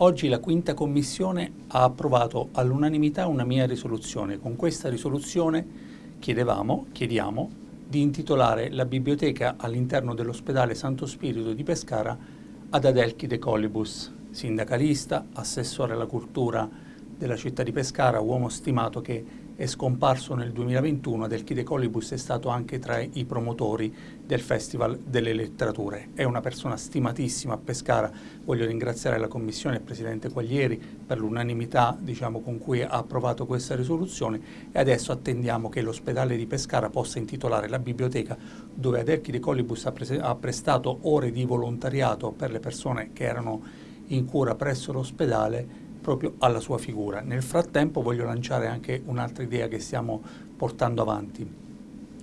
Oggi la quinta commissione ha approvato all'unanimità una mia risoluzione. Con questa risoluzione chiedevamo, chiediamo di intitolare la biblioteca all'interno dell'ospedale Santo Spirito di Pescara ad Adelchi De Colibus, sindacalista, assessore alla cultura della città di Pescara, uomo stimato che è scomparso nel 2021, del Chide Colibus è stato anche tra i promotori del Festival delle Letterature. È una persona stimatissima a Pescara, voglio ringraziare la Commissione e il Presidente Quaglieri per l'unanimità diciamo, con cui ha approvato questa risoluzione e adesso attendiamo che l'ospedale di Pescara possa intitolare la biblioteca dove Adelchi De Colibus ha, ha prestato ore di volontariato per le persone che erano in cura presso l'ospedale proprio alla sua figura. Nel frattempo voglio lanciare anche un'altra idea che stiamo portando avanti.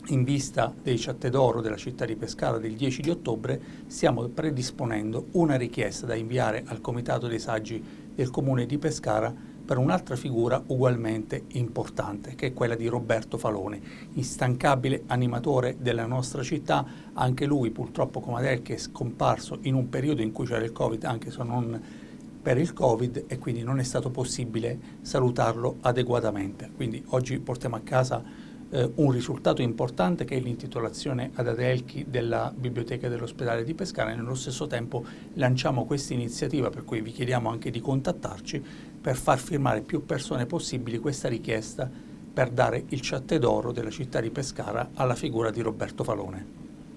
In vista dei Ciatte d'Oro della città di Pescara del 10 di ottobre stiamo predisponendo una richiesta da inviare al Comitato dei Saggi del Comune di Pescara per un'altra figura ugualmente importante, che è quella di Roberto Falone, instancabile animatore della nostra città, anche lui purtroppo come Adel che è scomparso in un periodo in cui c'era il Covid, anche se non per il Covid e quindi non è stato possibile salutarlo adeguatamente. Quindi oggi portiamo a casa eh, un risultato importante che è l'intitolazione ad Adelchi della Biblioteca dell'ospedale di Pescara e nello stesso tempo lanciamo questa iniziativa per cui vi chiediamo anche di contattarci per far firmare più persone possibili questa richiesta per dare il ciatte d'oro della città di Pescara alla figura di Roberto Falone.